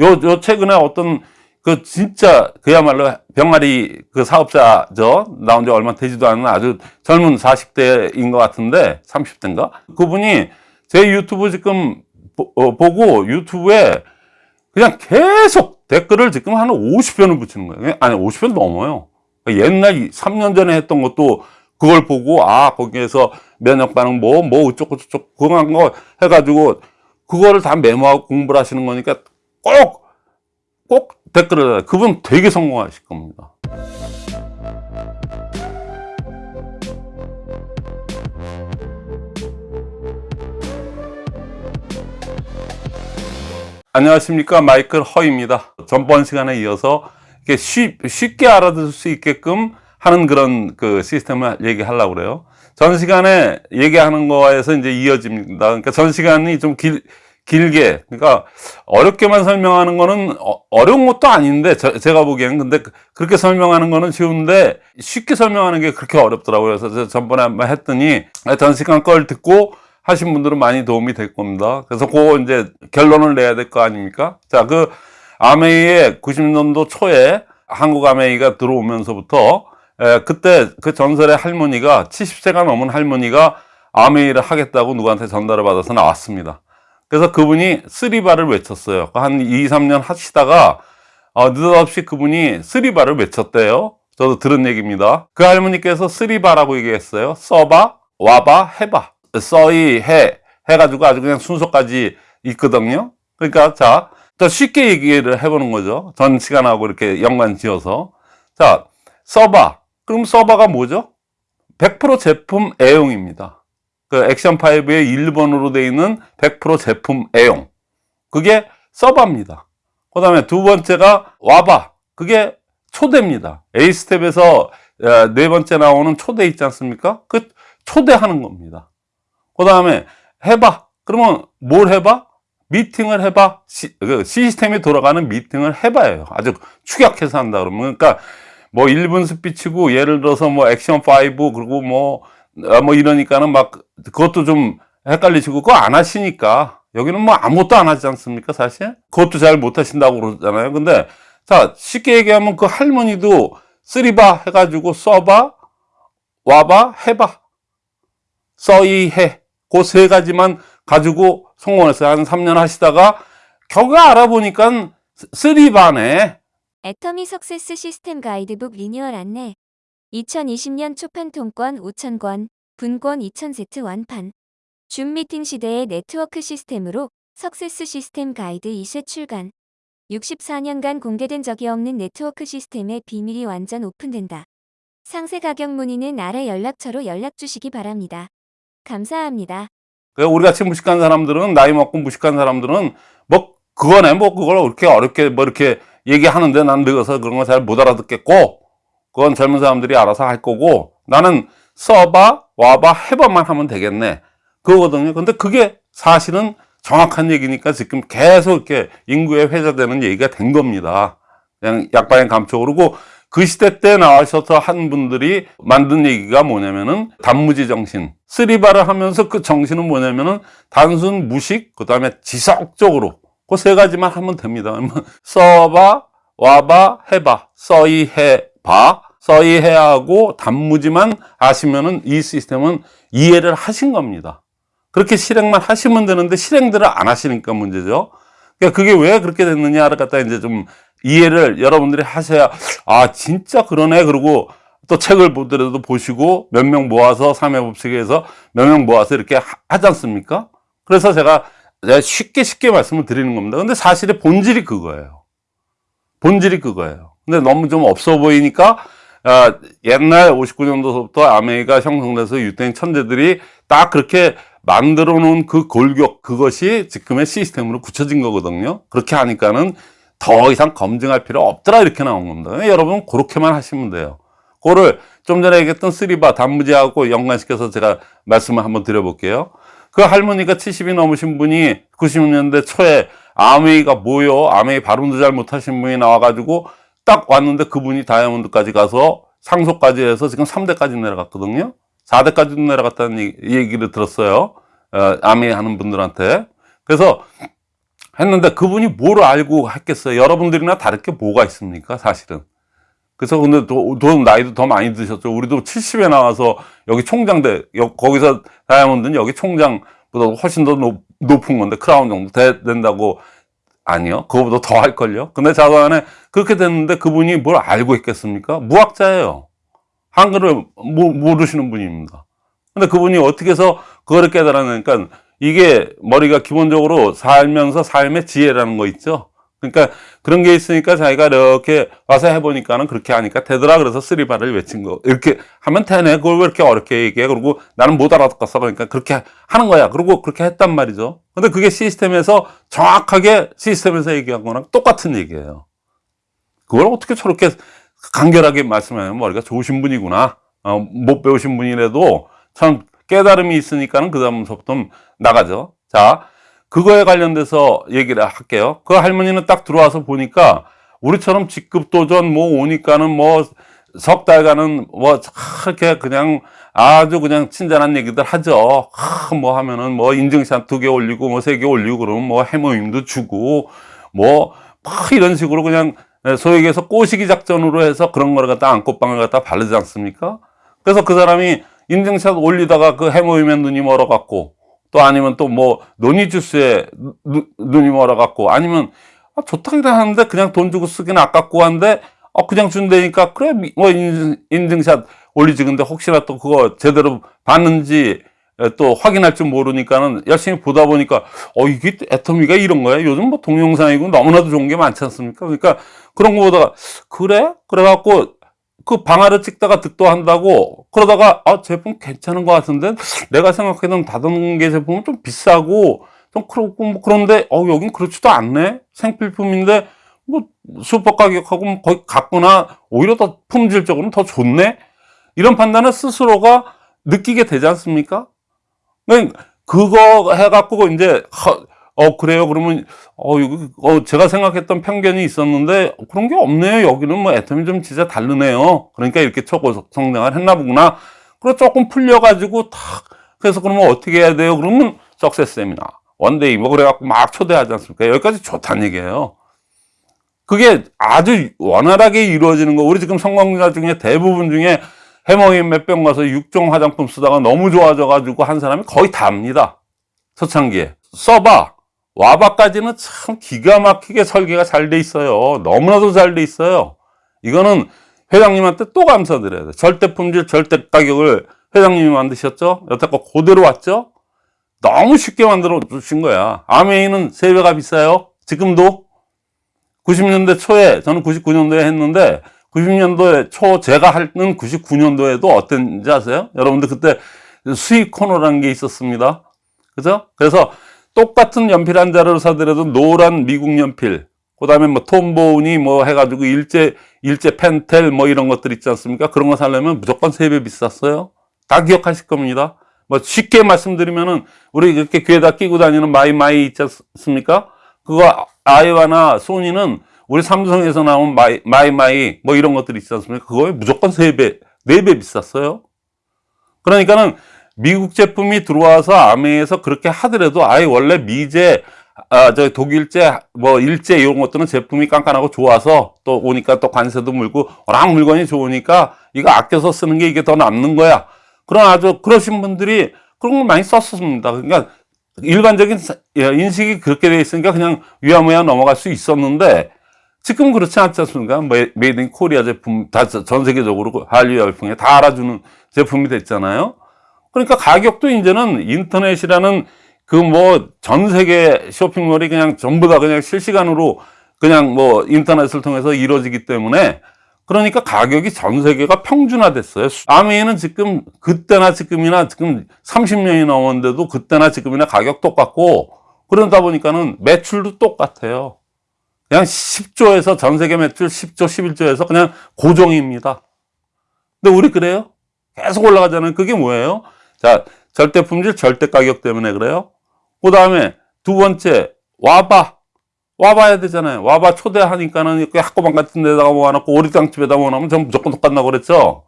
요, 요 최근에 어떤 그 진짜 그야말로 병아리 그 사업자죠. 나온 지 얼마 되지도 않은 아주 젊은 40대인 것 같은데 30대인가? 그분이 제 유튜브 지금 보, 어, 보고 유튜브에 그냥 계속 댓글을 지금 한 50편을 붙이는 거예요. 아니 50편 넘어요. 옛날 3년 전에 했던 것도 그걸 보고 아 거기에서 면역 반응 뭐뭐 어쩌고 저쩌고 한거 해가지고 그거를 다 메모하고 공부를 하시는 거니까 꼭 꼭 댓글을 달아요. 그분 되게 성공하실 겁니다. 안녕하십니까 마이클 허입니다 전번 시간에 이어서 이렇게 쉽, 쉽게 알아들을 수 있게끔 하는 그런 그 시스템을 얘기하려고 그래요 전 시간에 얘기하는 거에서 이제 이어집니다 그러니까 전 시간이 좀 길, 길게 그러니까 어렵게만 설명하는 거는 어, 려운 것도 아닌데 저, 제가 보기에는 근데 그, 그렇게 설명하는 거는 쉬운데 쉽게 설명하는 게 그렇게 어렵더라고요 그래서 전번에 한번 했더니 전 시간 걸 듣고 하신 분들은 많이 도움이 될 겁니다. 그래서 그 이제 결론을 내야 될 거 아닙니까? 자, 그 아메이의 90년도 초에 한국 아메이가 들어오면서부터 에, 그때 그 전설의 할머니가 70세가 넘은 할머니가 암웨이를 하겠다고 누구한테 전달을 받아서 나왔습니다. 그래서 그분이 three봐를 외쳤어요. 한 2, 3년 하시다가 어, 느닷없이 그분이 three봐를 외쳤대요. 저도 들은 얘기입니다. 그 할머니께서 three봐라고 얘기했어요. 써봐, 와봐, 해봐. 써이 해 해가지고 아주 그냥 순서까지 있거든요 그러니까 자 더 쉽게 얘기를 해보는 거죠 전 시간하고 이렇게 연관 지어서 자 써봐 그럼 써봐가 뭐죠 100% 제품 애용입니다 그 액션5의 1번으로 되어 있는 100% 제품 애용 그게 써봐입니다 그 다음에 두 번째가 와봐 그게 초대입니다 A스텝에서 네 번째 나오는 초대 있지 않습니까 그 초대하는 겁니다 그 다음에 해봐. 그러면 뭘 해봐? 미팅을 해봐. 시, 그 시스템이 돌아가는 미팅을 해봐요. 아주 축약해서 한다 그러면. 그러니까 뭐 1분 스피치고 예를 들어서 뭐 액션 5 그리고 뭐, 아, 뭐 이러니까는 막 그것도 좀 헷갈리시고 그거 안 하시니까 여기는 뭐 아무것도 안 하지 않습니까 사실? 그것도 잘 못 하신다고 그러잖아요. 근데 자 쉽게 얘기하면 그 할머니도 쓰리바 해가지고 써봐 와봐 해봐 써이 해 그 세 가지만 가지고 성공했어요. 한 3년 하시다가 겨우 알아보니까 three봐네 애터미 success 시스템 가이드북 리뉴얼 안내 2020년 초판 통권 5,000권, 분권 2,000세트 완판 줌 미팅 시대의 네트워크 시스템으로 success 시스템 가이드 2세트 출간 64년간 공개된 적이 없는 네트워크 시스템의 비밀이 완전 오픈된다. 상세 가격 문의는 아래 연락처로 연락 주시기 바랍니다. 감사합니다. 우리 같이 무식한 사람들은 나이 먹고 무식한 사람들은 뭐 그거네 뭐 그걸 그렇게 어렵게 뭐 이렇게 얘기하는데 난 늙어서 그런 거 잘 못 알아듣겠고 그건 젊은 사람들이 알아서 할 거고 나는 써봐 와봐 해봐만 하면 되겠네. 그거거든요. 근데 그게 사실은 정확한 얘기니까 지금 계속 이렇게 인구에 회자되는 얘기가 된 겁니다. 그냥 약반의 감촉. 그리고 그 시대 때 나와셔서 한 분들이 만든 얘기가 뭐냐면은 단무지 정신. 쓰리바를 하면서 그 정신은 뭐냐면은 단순 무식 그 다음에 지속적으로. 그 세 가지만 하면 됩니다. 써봐 와봐 해봐. 써이 해봐 써이 해하고 단무지만 아시면은 이 시스템은 이해를 하신 겁니다 그렇게 실행만 하시면 되는데 실행들을 안 하시니까 문제죠 그러니까 그게 왜 그렇게 됐느냐를 갖다 이제 좀 이해를 여러분들이 하셔야 아 진짜 그러네 그러고 또 책을 보더라도 보시고 몇 명 모아서 삼회법칙에서 몇 명 모아서 이렇게 하, 하지 않습니까? 그래서 제가 쉽게 쉽게 말씀을 드리는 겁니다. 근데 사실의 본질이 그거예요. 본질이 그거예요. 근데 너무 좀 없어 보이니까 아, 옛날 59년도부터 아메이가 형성돼서 유태인 천재들이 딱 그렇게 만들어 놓은 그 골격 그것이 지금의 시스템으로 굳혀진 거거든요. 그렇게 하니까는 더 이상 검증할 필요 없더라 이렇게 나온 겁니다. 여러분 그렇게만 하시면 돼요. 그거를 좀 전에 얘기했던 쓰리바 단무지하고 연관시켜서 제가 말씀을 한번 드려볼게요. 그 할머니가 70이 넘으신 분이 90년대 초에 아메이가 뭐요? 아메이 발음도 잘 못하신 분이 나와가지고 딱 왔는데 그분이 다이아몬드까지 가서 상속까지 해서 지금 3대까지 내려갔거든요 4대까지도 내려갔다는 얘기를 들었어요 어, 아메이 하는 분들한테 그래서 했는데 그분이 뭘 알고 했겠어요? 여러분들이나 다를 게 뭐가 있습니까? 사실은. 그래서 근데 또, 또 나이도 더 많이 드셨죠. 우리도 70에 나와서 여기 총장대, 여- 거기서 다이아몬드는 여기 총장보다 훨씬 더 높, 높은 건데 크라운 정도 돼- 된다고 아니요. 그거보다 더 할걸요. 근데 자관에 그렇게 됐는데 그분이 뭘 알고 있겠습니까? 무학자예요. 한글을 모, 모르시는 분입니다. 근데 그분이 어떻게 해서 그거를 깨달았냐니까 이게 머리가 기본적으로 살면서 삶의 지혜라는 거 있죠. 그러니까 그런 게 있으니까 자기가 이렇게 와서 해보니까는 그렇게 하니까 되더라. 그래서 쓰리바를 외친 거. 이렇게 하면 되네. 그걸 왜 이렇게 어렵게 얘기해. 그리고 나는 못 알아듣겠어. 그러니까 그렇게 하는 거야. 그리고 그렇게 했단 말이죠. 근데 그게 시스템에서 정확하게 시스템에서 얘기한 거랑 똑같은 얘기예요. 그걸 어떻게 저렇게 간결하게 말씀하면 머리가 좋으신 분이구나. 어, 못 배우신 분이라도 참 깨달음이 있으니까는 그 다음부터 나가죠. 자, 그거에 관련돼서 얘기를 할게요. 그 할머니는 딱 들어와서 보니까 우리처럼 직급 도전 뭐 오니까는 뭐 석 달간은 뭐 이렇게 그냥 아주 그냥 친절한 얘기들 하죠. 하, 뭐 하면은 뭐 인증샷 두 개 올리고 뭐 세 개 올리고 그러면 뭐 해모임도 주고 뭐 막 이런 식으로 그냥 소위 얘기해서 꼬시기 작전으로 해서 그런 거를 갖다 안꽃방을 갖다 바르지 않습니까? 그래서 그 사람이 인증샷 올리다가 그 해모임에 눈이 멀어갖고 또 아니면 또 뭐 논이 주스에 누- 눈이 멀어갖고 아니면 아, 좋다 그래 하는데 그냥 돈 주고 쓰기는 아깝고 한데 어, 그냥 준다니까 그래 미- 뭐 인증, 인증샷 올리지. 근데 혹시나 또 그거 제대로 봤는지 에, 또 확인할 줄 모르니까는 열심히 보다 보니까 어 이게 애터미가 이런 거야? 요즘 뭐 동영상이고 너무나도 좋은 게 많지 않습니까? 그러니까 그런 거 보다가 그래? 그래갖고 그 방아를 찍다가 득도 한다고 그러다가 아 제품 괜찮은 것 같은데? 내가 생각했던 다단계 제품은 좀 비싸고 좀 그렇고 뭐 그런데 어 여긴 그렇지도 않네? 생필품인데 뭐 슈퍼 가격하고 뭐 거의 같구나? 오히려 더 품질적으로는 더 좋네 이런 판단을 스스로가 느끼게 되지 않습니까? 그러니까 그거 해갖고 이제 허- 어 그래요? 그러면 어어 제가 생각했던 편견이 있었는데 그런 게 없네요. 여기는 뭐 애터미 좀 진짜 다르네요. 그러니까 이렇게 초고성장을 했나 보구나. 그리고 조금 풀려가지고 탁 그래서 그러면 어떻게 해야 돼요? 그러면 success 세미나 one day 뭐 그래갖고 막 초대하지 않습니까? 여기까지 좋다는 얘기예요. 그게 아주 원활하게 이루어지는 거. 우리 지금 성공자 중에 대부분 중에 해머인 몇 병 가서 육종 화장품 쓰다가 너무 좋아져가지고 한 사람이 거의 다입니다 초창기에 써봐 와바까지는 참 기가 막히게 설계가 잘 돼 있어요. 너무나도 잘 돼 있어요. 이거는 회장님한테 또 감사드려야 돼. 절대 품질, 절대 가격을 회장님이 만드셨죠? 여태껏 그대로 왔죠? 너무 쉽게 만들어 주신 거야. 아메이는 세배가 비싸요. 지금도 90년대 초에, 저는 99년도에 했는데, 90년도에 초 제가 하는 99년도에도 어땠는지 아세요? 여러분들 그때 수입 코너라는 게 있었습니다. 그죠? 그래서 똑같은 연필 한 자루를 사더라도 노란 미국 연필, 그 다음에 뭐 톰보우니 뭐 해가지고 일제, 일제 펜텔 뭐 이런 것들 있지 않습니까? 그런 거 사려면 무조건 세 배 비쌌어요. 다 기억하실 겁니다. 뭐 쉽게 말씀드리면은 우리 이렇게 귀에다 끼고 다니는 마이마이 있지 않습니까? 그거 아이와나 소니는 우리 삼성에서 나온 마이, 마이 마이 뭐 이런 것들이 있지 않습니까? 그거에 무조건 세 배, 네 배 비쌌어요. 그러니까는 미국 제품이 들어와서 아메에서 그렇게 하더라도 아예 원래 미제 아, 저 독일제, 뭐 일제 이런 것들은 제품이 깐깐하고 좋아서 또 오니까 또 관세도 물고 워낙 물건이 좋으니까 이거 아껴서 쓰는 게 이게 더 남는 거야. 그런 아주 그러신 분들이 그런 걸 많이 썼습니다. 그러니까 일반적인 사- 예, 인식이 그렇게 돼 있으니까 그냥 위야무야 넘어갈 수 있었는데 지금 그렇지 않지 않습니까? 메- made in Korea 제품 다 전 세계적으로 그 한류 열풍에 다 알아주는 제품이 됐잖아요. 그러니까 가격도 이제는 인터넷이라는 그 뭐 전 세계 쇼핑몰이 그냥 전부 다 그냥 실시간으로 그냥 뭐 인터넷을 통해서 이루어지기 때문에 그러니까 가격이 전 세계가 평준화됐어요. 암웨이는 지금 그때나 지금이나 지금 30년이 넘었는데도 그때나 지금이나 가격 똑같고 그러다 보니까는 매출도 똑같아요. 그냥 10조에서 전 세계 매출 10조, 11조에서 그냥 고정입니다. 근데 우리 그래요? 계속 올라가잖아요. 그게 뭐예요? 자, 절대 품질, 절대 가격 때문에 그래요. 그 다음에 두 번째, 와봐. 와봐야 되잖아요. 와봐 초대하니까는 학고방 같은 데다가 모아놓고 오리장집에다 모아놓으면 전 무조건 똑같다고 그랬죠.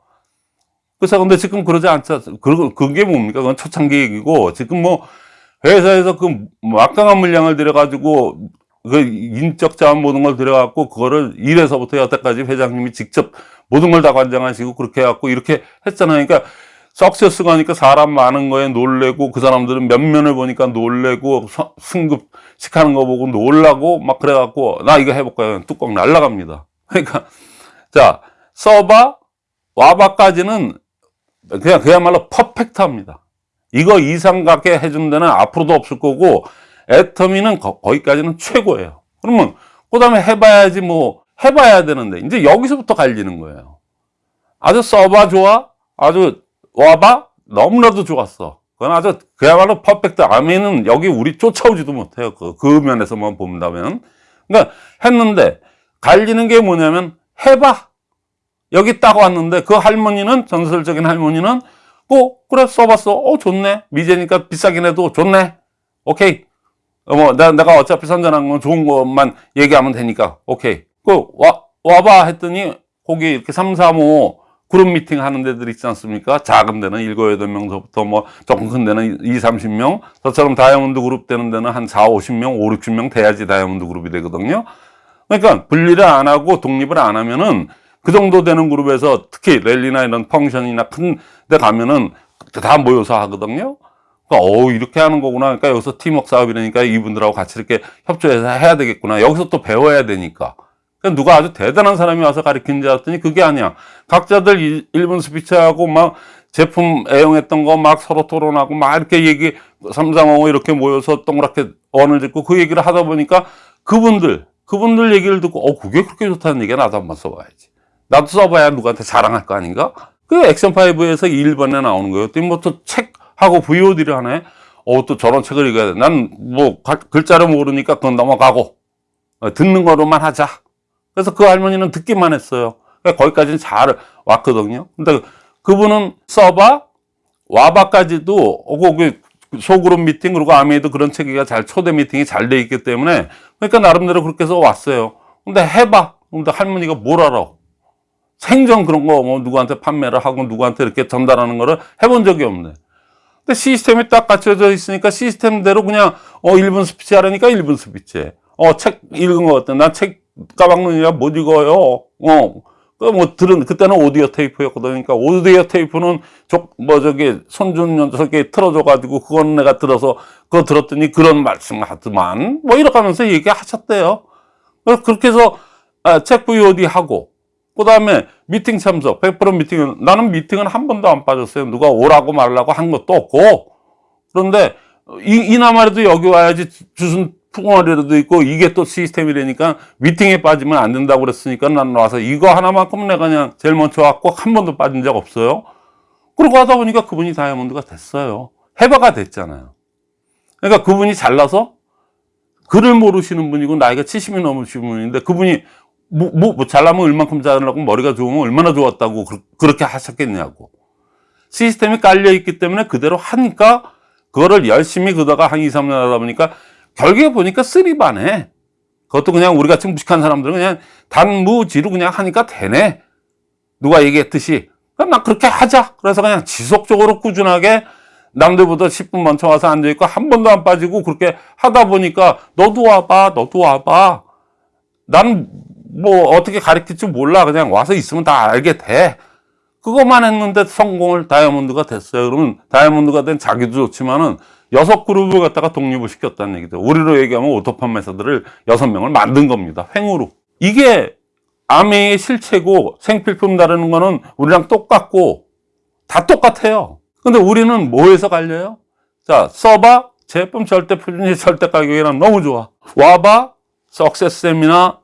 그래서 근데 지금 그러지 않죠. 그, 그게 뭡니까? 그건 초창기 얘기고, 지금 뭐, 회사에서 그 막강한 물량을 들여가지고 그 인적 자원 모든 걸 들여갖고 그거를 1에서부터 여태까지 회장님이 직접 모든 걸 다 관장하시고 그렇게 해갖고 이렇게 했잖아요. 그러니까 석세스가 하니까 사람 많은 거에 놀래고 그 사람들은 면면을 보니까 놀래고 서- 승급식 하는 거 보고 놀라고 막 그래갖고 나 이거 해볼까요? 뚜껑 날라갑니다. 그러니까 자 서바 와바까지는 그냥 그야말로 퍼펙트합니다. 이거 이상 갖게 해준 데는 앞으로도 없을 거고 애터미는 거, 거기까지는 최고예요. 그러면 그 다음에 해봐야지 뭐 해봐야 되는데 이제 여기서부터 갈리는 거예요. 아주 서바 좋아? 아주 와봐? 너무나도 좋았어. 그건 아주 그야말로 퍼펙트. 아미는 여기 우리 쫓아오지도 못해요. 그, 그 면에서만 본다면. 그러니까 했는데 갈리는 게 뭐냐면 해봐. 여기 딱 왔는데 그 할머니는 전설적인 할머니는 어 그래 써봤어. 어 좋네. 미제니까 비싸긴 해도 좋네. 오케이. 어, 뭐 나, 내가 어차피 선전한 건 좋은 것만 얘기하면 되니까 오케이. 그 와, 와봐 했더니 거기 이렇게 3, 3, 5 그룹 미팅 하는 데들 있지 않습니까? 작은 데는 7, 8명서부터 뭐 조금 큰 데는 2, 30명. 저처럼 다이아몬드 그룹 되는 데는 한 4, 50명, 5, 60명 돼야지 다이아몬드 그룹이 되거든요. 그러니까 분리를 안 하고 독립을 안 하면은 그 정도 되는 그룹에서 특히 랠리나 이런 펑션이나 큰 데 가면은 다 모여서 하거든요. 그러니까 어 이렇게 하는 거구나. 그러니까 여기서 팀워크 사업이라니까 이분들하고 같이 이렇게 협조해서 해야 되겠구나. 여기서 또 배워야 되니까. 그러니까 누가 아주 대단한 사람이 와서 가르치는 줄 알았더니 그게 아니야. 각자들 일- 일본 스피치하고 막 제품 애용했던 거 막 서로 토론하고 막 이렇게 얘기 삼삼오오 이렇게 모여서 동그랗게 원을 짓고 그 얘기를 하다 보니까 그분들 그분들 얘기를 듣고 어 그게 그렇게 좋다는 얘기야 나도 한번 써봐야지. 나도 써봐야 누구한테 자랑할 거 아닌가? 그 액션 5에서 1번에 나오는 거예요. 뭐 또 책 하고 VOD를 하네. 어, 또 저런 책을 읽어야 돼. 난 뭐 글자를 모르니까 그건 넘어가고 어, 듣는 거로만 하자. 그래서 그 할머니는 듣기만 했어요. 그러니까 거기까지는 잘 왔거든요. 근데 그분은 써봐 와바까지도 어, 그 소그룹 미팅 그리고 암웨이도 그런 체계가 잘 초대 미팅이 잘 돼 있기 때문에 그러니까 나름대로 그렇게 해서 왔어요. 근데 해봐. 근데 할머니가 뭘 알아? 생전 그런 거 뭐 누구한테 판매를 하고 누구한테 이렇게 전달하는 거를 해본 적이 없네. 근데 시스템이 딱 갖춰져 있으니까 시스템대로 그냥 어 1분 스피치 하라니까 1분 스피치. 어 책 읽은 거 어때? 난 책 까막눈이라 못 읽어요. 어. 그뭐 들은 그때는 오디오 테이프였거든. 그러니까 오디오 테이프는 족뭐 저기 손준 녀석이 틀어줘 가지고 그건 내가 들어서 그거 들었더니 그런 말씀 하더만 뭐 이렇게 하면서 얘기하셨대요. 그래서 그렇게 해서 아, 책 VOD 하고 그 다음에 미팅 참석 100% 미팅은 나는 미팅은 한 번도 안 빠졌어요. 누가 오라고 말라고 한 것도 없고 그런데 이, 이나마라도 여기 와야지 주순 풍어리라도 있고 이게 또 시스템이라니까 미팅에 빠지면 안 된다고 그랬으니까 난 와서 이거 하나만큼 내가 그냥 제일 먼저 왔고 한 번도 빠진 적 없어요. 그러고 하다 보니까 그분이 다이아몬드가 됐어요. 해바가 됐잖아요. 그러니까 그분이 잘나서 글을 모르시는 분이고 나이가 70이 넘으신 분인데 그분이 뭐, 뭐, 뭐 잘나면 얼만큼 잘나고 머리가 좋으면 얼마나 좋았다고 그, 그렇게 하셨겠냐고. 시스템이 깔려 있기 때문에 그대로 하니까 그거를 열심히 그다가 한 2, 3년 하다 보니까 결국에 보니까 쓰리반에 그것도 그냥 우리 같이 무식한 사람들은 그냥 단무지로 그냥 하니까 되네. 누가 얘기했듯이. 그럼 나 그렇게 하자. 그래서 그냥 지속적으로 꾸준하게 남들보다 10분 먼저 와서 앉아있고 한 번도 안 빠지고 그렇게 하다 보니까 너도 와봐, 너도 와봐. 난 뭐 어떻게 가르칠 줄 몰라. 그냥 와서 있으면 다 알게 돼. 그것만 했는데 성공을 다이아몬드가 됐어요. 그러면 다이아몬드가 된 자기도 좋지만은 여섯 그룹을 갖다가 독립을 시켰다는 얘기죠. 우리로 얘기하면 auto 판매사들을 여섯 명을 만든 겁니다. 횡으로. 이게 암웨이의 실체고 생필품 다루는 거는 우리랑 똑같고 다 똑같아요. 근데 우리는 뭐에서 갈려요? 자, 써봐. 제품 절대 표준이 절대 가격이랑 너무 좋아. 와봐. success 세미나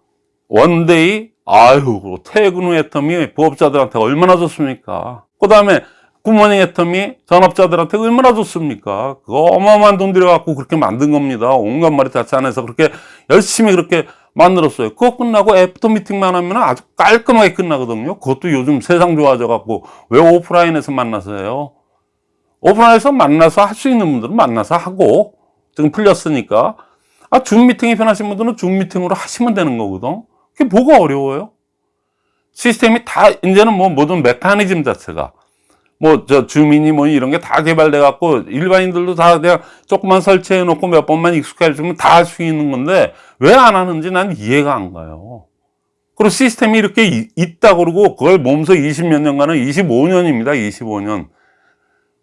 one day 아유 퇴근 후 애터미 부업자들한테 얼마나 좋습니까? 그 다음에 good morning 애터미 전업자들한테 얼마나 좋습니까? 그거 어마어마한 돈 들여갖고 그렇게 만든 겁니다. 온갖 머리 다 짜내서 그렇게 열심히 그렇게 만들었어요. 그거 끝나고 애프터 미팅만 하면 아주 깔끔하게 끝나거든요. 그것도 요즘 세상 좋아져 갖고 왜 오프라인에서 만나서 해요? 오프라인에서 만나서 할 수 있는 분들은 만나서 하고 지금 풀렸으니까. 아, 줌 미팅이 편하신 분들은 줌 미팅으로 하시면 되는 거거든. 그게 뭐가 어려워요? 시스템이 다, 이제는 뭐 모든 메커니즘 자체가 뭐 저 줌이니 뭐 이런 게 다 개발돼 갖고 일반인들도 다 그냥 조금만 설치해 놓고 몇 번만 익숙해 주면 다 할 수 있는 건데 왜 안 하는지 난 이해가 안 가요. 그리고 시스템이 이렇게 이- 있다 그러고 그걸 몸소 20몇 년간은 25년입니다. 25년.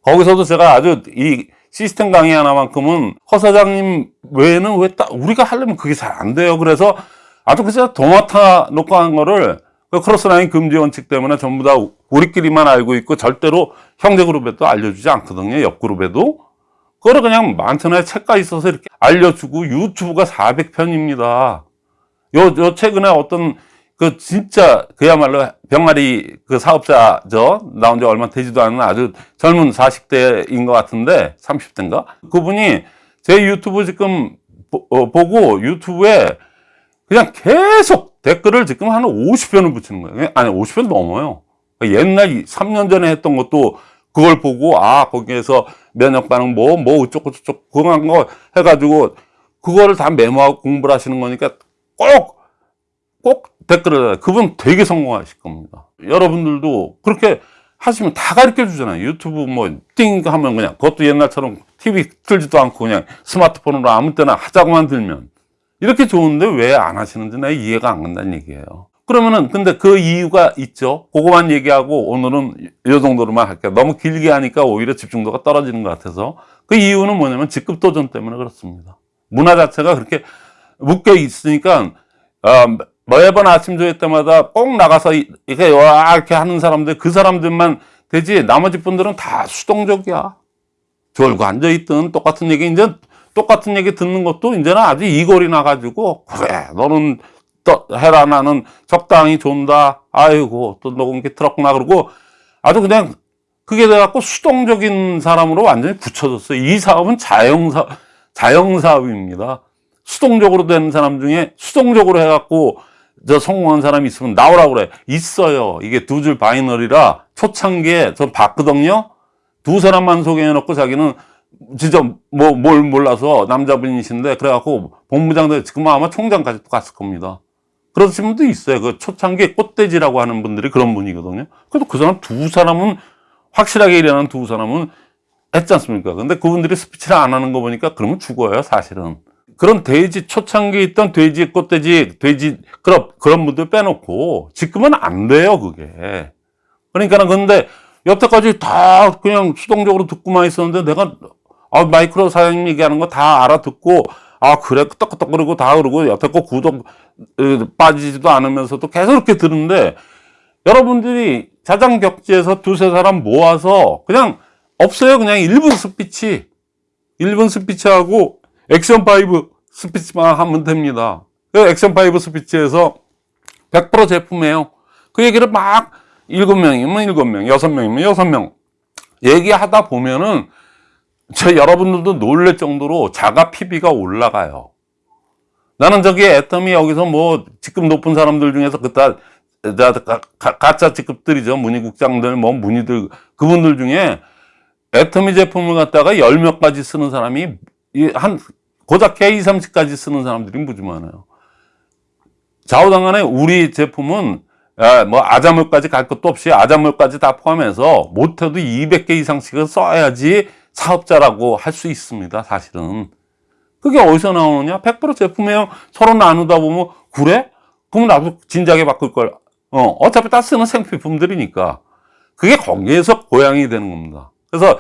거기서도 제가 아주 이 시스템 강의 하나만큼은 허 사장님 외에는 왜딱 우리가 하려면 그게 잘 안 돼요. 그래서 아주 그냥 도맡아 놓고 한 거를 그 크로스라인 금지 원칙 때문에 전부 다 우리끼리만 알고 있고 절대로 형제 그룹에도 알려주지 않거든요. 옆 그룹에도. 그거를 그냥 많잖아요. 책가 있어서 이렇게 알려주고 유튜브가 400편입니다. 요, 요 최근에 어떤 그 진짜 그야말로 병아리 그 사업자 저 나온 지 얼마 되지도 않은 아주 젊은 40대인 것 같은데 30대인가 그분이 제 유튜브 지금 보, 어, 보고 유튜브에 그냥 계속 댓글을 지금 한 50편을 붙이는 거예요 아니 50편 넘어요 옛날 3년 전에 했던 것도 그걸 보고 아 거기에서 면역 반응 뭐뭐 어쩌고 저쩌고 그거 한거 해가지고 그거를 다 메모하고 공부를 하시는 거니까 꼭 꼭 댓글을. 그분 되게 성공하실 겁니다. 여러분들도 그렇게 하시면 다 가르쳐 주잖아요. 유튜브 뭐 띵 하면 그냥 그것도 옛날처럼 TV 틀지도 않고 그냥 스마트폰으로 아무 때나 하자고만 들면 이렇게 좋은데 왜 안 하시는지 나 이해가 안 간다는 얘기예요. 그러면은 근데 그 이유가 있죠. 그거만 얘기하고 오늘은 이 정도로만 할게요. 너무 길게 하니까 오히려 집중도가 떨어지는 것 같아서 그 이유는 뭐냐면 직급 도전 때문에 그렇습니다. 문화 자체가 그렇게 묶여 있으니까 어, 매번 아침 조회 때마다 꼭 나가서 이- 이렇게 와 이렇게 하는 사람들 그 사람들만 되지 나머지 분들은 다 수동적이야. 졸고 앉아 있든 똑같은 얘기 이제 똑같은 얘기 듣는 것도 이제는 아주 이골이 나가지고 그래 너는 또 해라 나는 적당히 존다 아이고 또 녹음기 틀었구나 그러고 아주 그냥 그게 돼갖고 수동적인 사람으로 완전히 굳혀졌어요. 이 사업은 자영사 자영사업입니다. 수동적으로 되는 사람 중에 수동적으로 해갖고 저 성공한 사람이 있으면 나오라고 그래. 있어요. 이게 두 줄 바이너리라 초창기에 저 봤거든요. 두 사람만 소개해놓고 자기는 진짜 뭐 뭘 몰라서 남자분이신데 그래갖고 본부장도 지금 아마 총장까지 또 갔을 겁니다. 그러신 분도 있어요. 그 초창기에 꽃돼지라고 하는 분들이 그런 분이거든요. 그래도 그 사람 두 사람은 확실하게 일하는 두 사람은 했지 않습니까? 근데 그분들이 스피치를 안 하는 거 보니까 그러면 죽어요, 사실은. 그런 돼지, 초창기에 있던 돼지, 꽃돼지, 돼지, 그런, 그런 분들 빼놓고 지금은 안 돼요, 그게. 그러니까는 근데 여태까지 다 그냥 수동적으로 듣고만 있었는데 내가 아, 마이크로 사장님 얘기하는 거 다 알아듣고 아, 그래, 끄떡끄떡 그러고 다 그러고 여태껏 구독 어, 빠지지도 않으면서도 계속 이렇게 듣는데 여러분들이 자장 격지에서 두세 사람 모아서 그냥 없어요. 그냥 1분 스피치. 1분 스피치하고 액션 5 스피치만 하면 됩니다. 그 액션 5 스피치에서 100% 제품이에요. 그 얘기를 막 7명이면 7명, 6명이면 6명 얘기하다 보면은 저 여러분들도 놀랄 정도로 자가 PB가 올라가요. 나는 저기 애텀이 여기서 뭐 직급 높은 사람들 중에서 가- 가짜 직급들이죠. 문의국장들, 뭐 문의들 그분들 중에 애터미 제품을 갖다가 열 몇 가지 쓰는 사람이 이한 고작 K 30까지 쓰는 사람들이 무지 많아요. 좌우당간에 우리 제품은 아, 뭐 아자물까지 갈 것도 없이 아자물까지 다 포함해서 못해도 200개 이상씩은 써야지 사업자라고 할 수 있습니다. 사실은. 그게 어디서 나오느냐? 100% 제품이에요. 서로 나누다 보면 그래? 그럼 나도 진작에 바꿀 걸. 어, 어차피 다 쓰는 생필품들이니까. 그게 거기에서 고양이 되는 겁니다. 그래서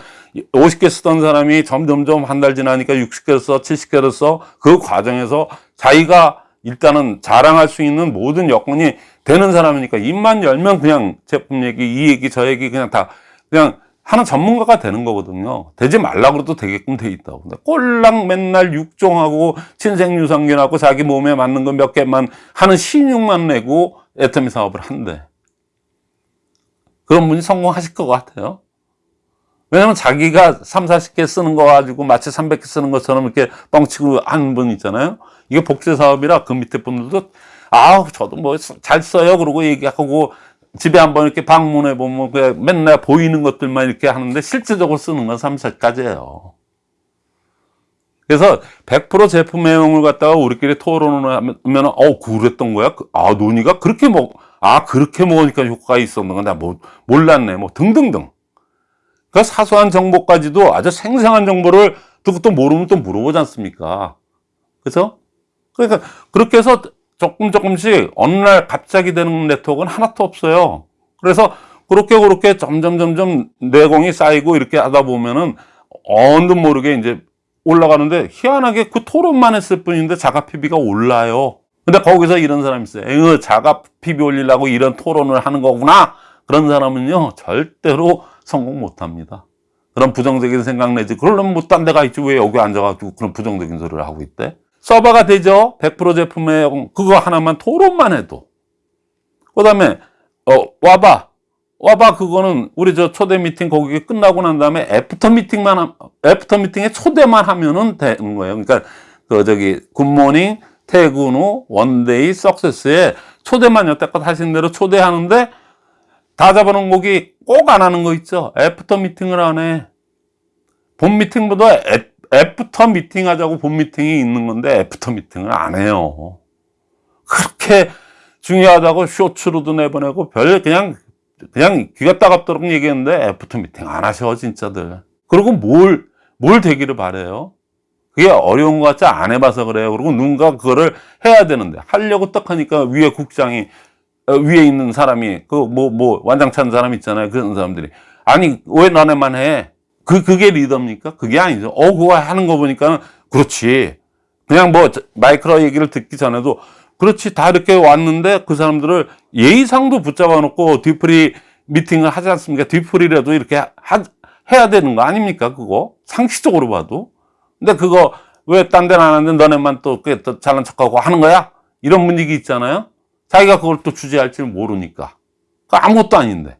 50개 쓰던 사람이 점점점 한 달 지나니까 60개를 써, 70개를 써. 그 과정에서 자기가 일단은 자랑할 수 있는 모든 여건이 되는 사람이니까 입만 열면 그냥 제품 얘기, 이 얘기, 저 얘기 그냥 다 그냥 하는 전문가가 되는 거거든요. 되지 말라고 그래도 되게끔 돼 있다고. 근데 꼴랑 맨날 육종하고 친생유산균하고 자기 몸에 맞는 거몇 개만 하는 신용만 내고 애터미 사업을 한대. 그런 분이 성공하실 것 같아요. 왜냐면 자기가 3, 40개 쓰는 거 가지고 마치 300개 쓰는 것처럼 이렇게 뻥치고 하는 분 있잖아요. 이게 복제 사업이라 그 밑에 분들도 아우 저도 뭐 잘 써요 그러고 얘기하고 집에 한번 이렇게 방문해 보면 그냥 맨날 보이는 것들만 이렇게 하는데 실질적으로 쓰는 건 3, 4가지예요. 그래서 100% 제품 내용을 갖다가 우리끼리 토론을 하면 어 그랬던 거야? 그- 아 논의가 그렇게 먹, 아 그렇게 먹으니까 효과가 있었는 건나 뭐 몰랐네 뭐 등등등 그 사소한 정보까지도 아주 생생한 정보를 듣고 또 모르면 또 물어보지 않습니까? 그죠? 그러니까 그렇게 해서 조금 조금씩 어느 날 갑자기 되는 네트워크는 하나도 없어요. 그래서 그렇게 그렇게 점점 점점 내공이 쌓이고 이렇게 하다 보면은 어느 모르게 이제 올라가는데 희한하게 그 토론만 했을 뿐인데 자가 PB가 올라요. 근데 거기서 이런 사람이 있어요. 에휴, 자가 PB 올리려고 이런 토론을 하는 거구나. 그런 사람은요, 절대로 성공 못 합니다. 그런 부정적인 생각 내지. 그러려면 뭐딴데가 있지. 왜 여기 앉아가지고 그런 부정적인 소리를 하고 있대? 서버가 되죠. 100% 제품에 그거 하나만 토론만 해도. 그 다음에, 어, 와봐. 와봐. 그거는 우리 저 초대 미팅 거기 끝나고 난 다음에 애프터 미팅만, 함- 애프터 미팅에 초대만 하면은 되는 거예요. 그러니까 그 저기 굿모닝, 퇴근 후, 원데이, 석세스에 초대만 여태껏 하신 대로 초대하는데 다 잡아놓은 곡이 꼭 안 하는 거 있죠. 애프터 미팅을 안 해. 본 미팅보다 애, 애프터 미팅 하자고 본 미팅이 있는 건데 애프터 미팅을 안 해요. 그렇게 중요하다고 쇼츠로도 내보내고 별 그냥 그냥 귀가 따갑도록 얘기했는데 애프터 미팅 안 하셔 진짜들. 그리고 뭘뭘 되기를 바래요. 그게 어려운 것 같지 안 해봐서 그래요. 그리고 누군가 그거를 해야 되는데 하려고 딱 하니까 위에 국장이 어, 위에 있는 사람이 그뭐뭐 완장찬 사람 있잖아요. 그런 사람들이 아니 왜 너네만 해? 그 그게 리더입니까? 그게 아니죠. 어 그거 하는 거 보니까 그렇지. 그냥 뭐 저- 마이크로 얘기를 듣기 전에도 그렇지 다 이렇게 왔는데 그 사람들을 예의상도 붙잡아 놓고 뒤풀이 미팅을 하지 않습니까? 뒤풀이라도 이렇게 하, 해야 되는 거 아닙니까? 그거 상식적으로 봐도. 근데 그거 왜 딴 데는 안 하는데 너네만 또, 그게 또 잘난 척하고 하는 거야? 이런 분위기 있잖아요. 자기가 그걸 또 주재할 줄 모르니까. 그 아무것도 아닌데.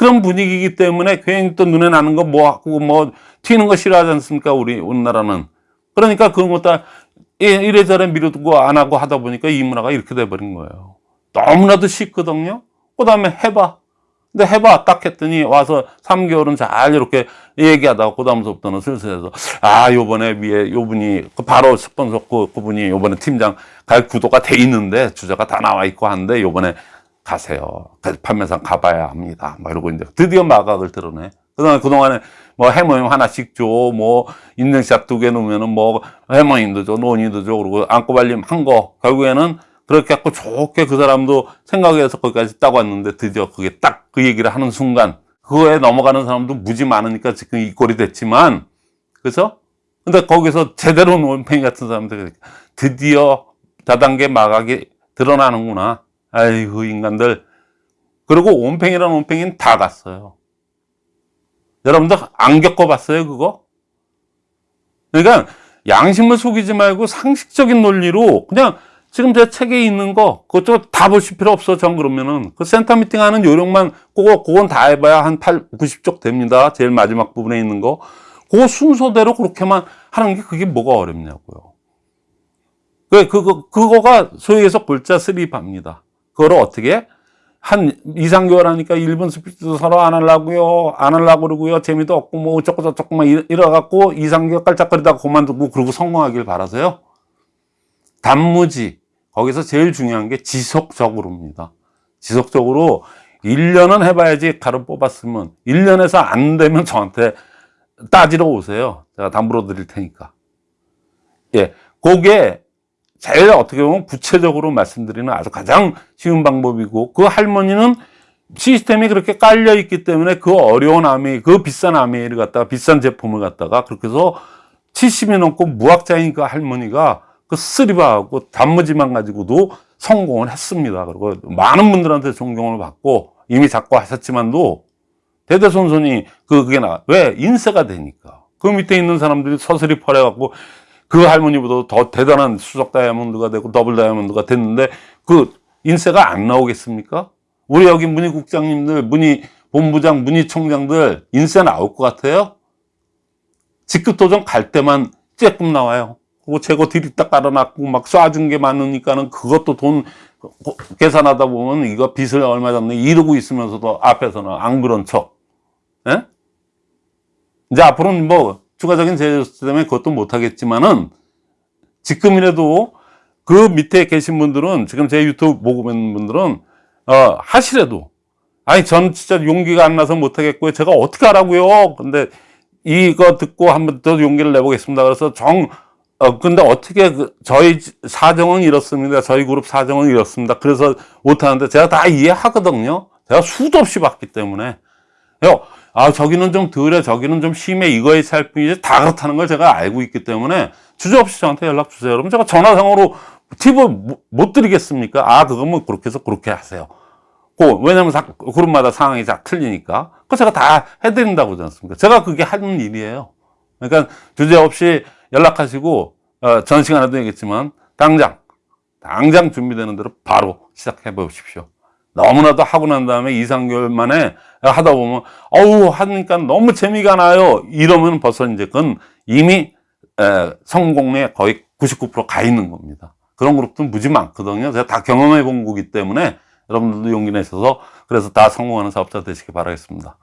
그런 분위기이기 때문에 괜히 또 눈에 나는 거 뭐 하고 뭐 튀는 거 싫어하지 않습니까? 우리 우리나라는. 그러니까 그런 것도 이- 이래저래 미루고 안 하고 하다 보니까 이 문화가 이렇게 돼버린 거예요. 너무나도 쉽거든요. 그 다음에 해봐. 근데 해봐. 딱 했더니 와서 3개월은 잘 이렇게 얘기하다가 그 다음부터는 슬슬 해서 아, 요번에 위에 요분이 그 바로 스폰서 그, 그분이 요번에 팀장 갈 구도가 돼 있는데 주자가 다 나와 있고 한데 요번에 가세요. 그 판매상 가봐야 합니다. 막 이러고 이제 드디어 마각을 드러내. 그동안, 그동안에 뭐 해모임 하나씩 줘, 뭐 인증샷 두 개 놓으면은 뭐 해모임도 줘, 논의도 줘, 그리고 안고발림 한 거. 결국에는 그렇게 갖고 좋게 그 사람도 생각해서 거기까지 딱 왔는데 드디어 그게 딱 그 얘기를 하는 순간 그거에 넘어가는 사람도 무지 많으니까 지금 이 꼴이 됐지만 그래서 근데 거기서 제대로 논팽이 같은 사람들 드디어 다단계 마각이 드러나는구나. 아이고 인간들. 그리고 온팽이라는 온팽이는 다 갔어요. 여러분들 안 겪어봤어요 그거? 그러니까 양심을 속이지 말고 상식적인 논리로 그냥 지금 제 책에 있는 거 그것도 다 보실 필요 없어 전 그러면은 그 센터 미팅 하는 요령만 그거 그건 다 해봐야 한 8, 90쪽 됩니다 제일 마지막 부분에 있는 거 그거 순서대로 그렇게만 하는 게 그게 뭐가 어렵냐고요 그 그거 그거가 소위 해서 골자 스립합니다 그거를 어떻게 한 2, 3개월 하니까 1분 스피드도 서로 안 하려고요. 안 하려고 그러고요. 재미도 없고 뭐 어쩌고 저쩌고 막 이래- 이래갖고 2, 3개월 깔짝거리다가 그만두고 그러고 성공하길 바라세요. 단무지. 거기서 제일 중요한 게 지속적으로입니다. 지속적으로 1년은 해봐야지 가루 뽑았으면 1년에서 안 되면 저한테 따지러 오세요. 제가 담보로 드릴 테니까. 예. 그게 제일 어떻게 보면 구체적으로 말씀드리는 아주 가장 쉬운 방법이고 그 할머니는 시스템이 그렇게 깔려 있기 때문에 그 어려운 아메 그 비싼 아메이를 갖다가 비싼 제품을 갖다가 그렇게 해서 70이 넘고 무학자인 그 할머니가 그 스리바하고 단무지만 가지고도 성공을 했습니다. 그리고 많은 분들한테 존경을 받고 이미 잡고 하셨지만도 대대손손이 그 그게 나 왜 인쇄가 되니까 그 밑에 있는 사람들이 서슬이 펄해갖고 그 할머니보다 더 대단한 수석 다이아몬드가 되고 더블 다이아몬드가 됐는데 그 인쇄가 안 나오겠습니까? 우리 여기 문희국장님들, 문희 본부장, 문희 총장들 인쇄 나올 것 같아요? 직급 도전 갈 때만 쬐끔 나와요. 그거 재고 들이딱 깔아놨고 막 쏴준 게 많으니까는 그것도 돈 계산하다 보면 이거 빚을 얼마 잡네 이러고 있으면서도 앞에서는 안 그런 척. 예? 이제 앞으로는 뭐 추가적인 제재 때문에 그것도 못하겠지만은 지금이라도 그 밑에 계신 분들은 지금 제 유튜브 보고 있는 분들은 어, 하시래도 아니, 전 진짜 용기가 안 나서 못하겠고요. 제가 어떻게 하라고요? 근데 이거 듣고 한번 더 용기를 내보겠습니다. 그래서 정, 어, 근데 어떻게, 그 저희 사정은 이렇습니다. 저희 그룹 사정은 이렇습니다. 그래서 못하는데 제가 다 이해하거든요. 제가 수도 없이 봤기 때문에. 요, 아, 저기는 좀 덜해, 저기는 좀 심해, 이거에 살 뿐이지 다 그렇다는 걸 제가 알고 있기 때문에 주저없이 저한테 연락 주세요. 그러면 제가 전화상으로 팁을 못- 못 드리겠습니까? 아, 그거면 그렇게 해서 그렇게 하세요. 그, 왜냐면 사- 그룹마다 상황이 다 틀리니까. 그 제가 다 해드린다고 그러지 않습니까? 제가 그게 하는 일이에요. 그러니까 주저없이 연락하시고, 어, 전 시간에도 얘기했지만, 당장, 당장 준비되는 대로 바로 시작해 보십시오. 너무나도 하고 난 다음에 2, 3개월 만에 하다 보면, 어우, 하니까 너무 재미가 나요. 이러면 벌써 이제 그건 이미 에, 성공에 거의 99%가 있는 겁니다. 그런 그룹도 무지 많거든요. 제가 다 경험해 본 거기 때문에 여러분들도 용기 내셔서 그래서 다 성공하는 사업자 되시기 바라겠습니다.